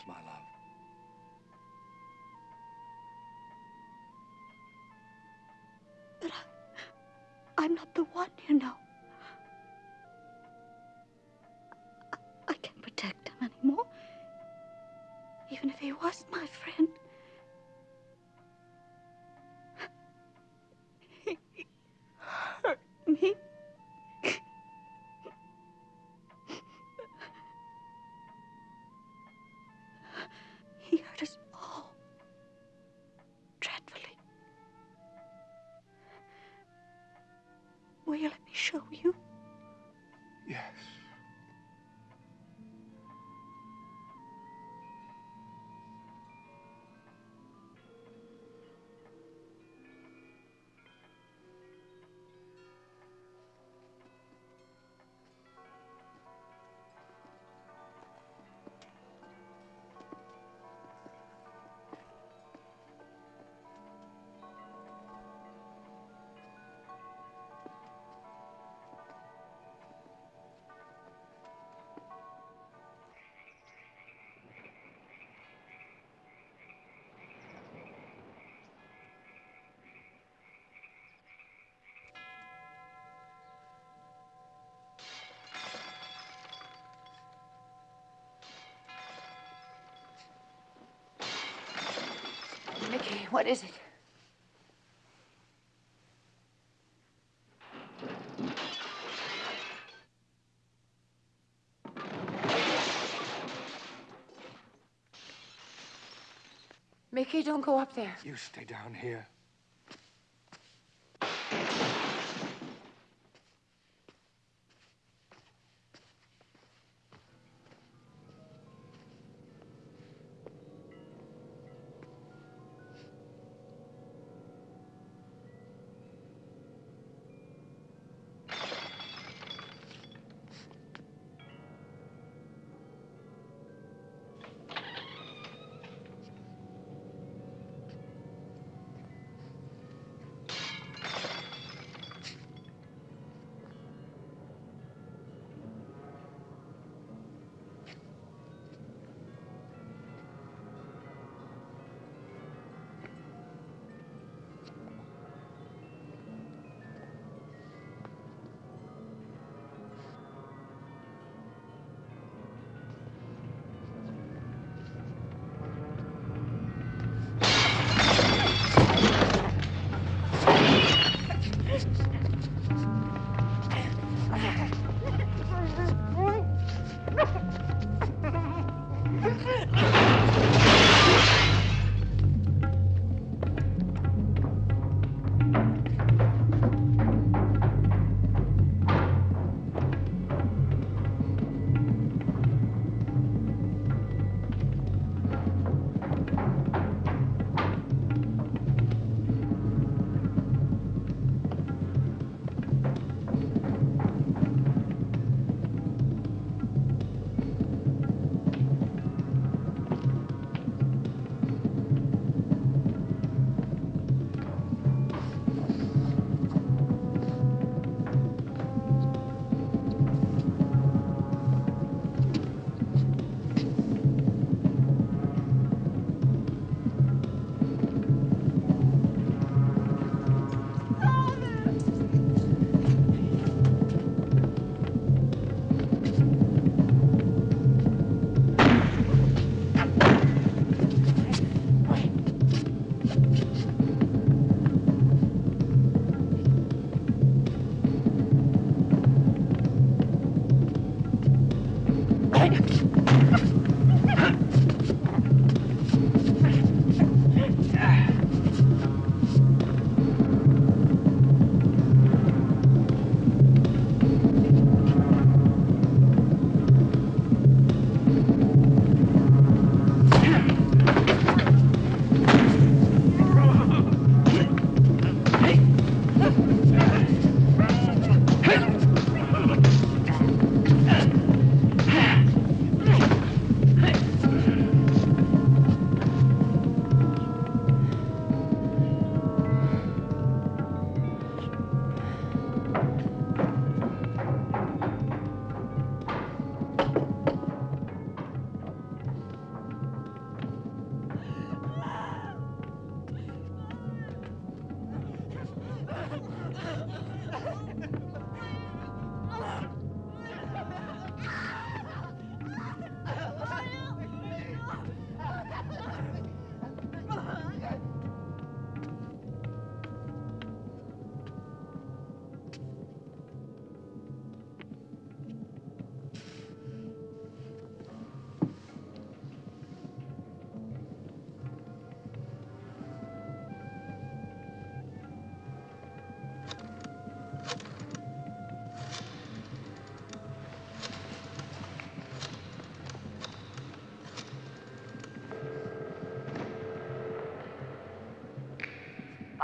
My love.
But I, I'm not the one, you know.
What is it? Mickey, don't go up there.
You stay down here.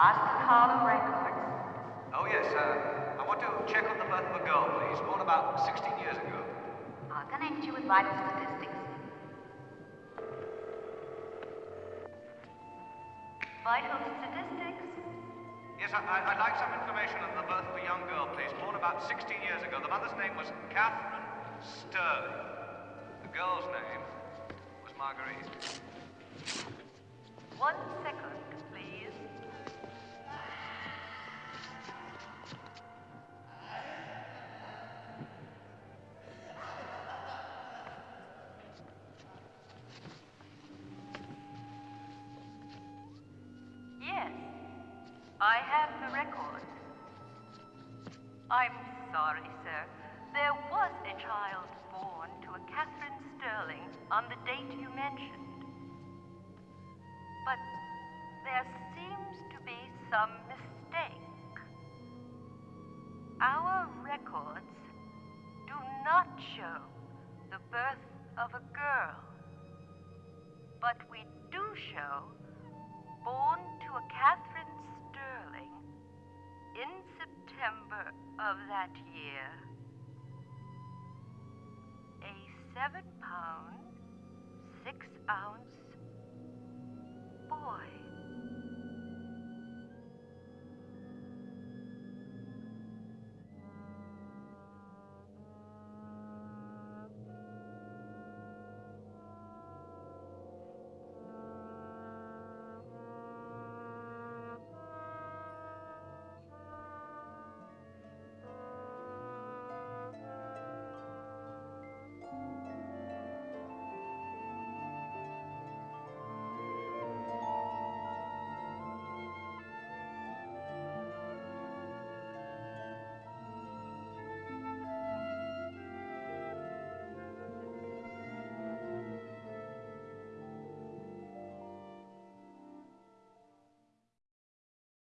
Of Records.
Oh, yes. Uh, I want to check on the birth of a girl, please, born about 16 years ago.
I'll connect you with vital statistics. Vital statistics?
Yes, I, I'd like some information on the birth of a young girl, please, born about 16 years ago. The mother's name was Catherine Sterling. The girl's name was Marguerite.
One second,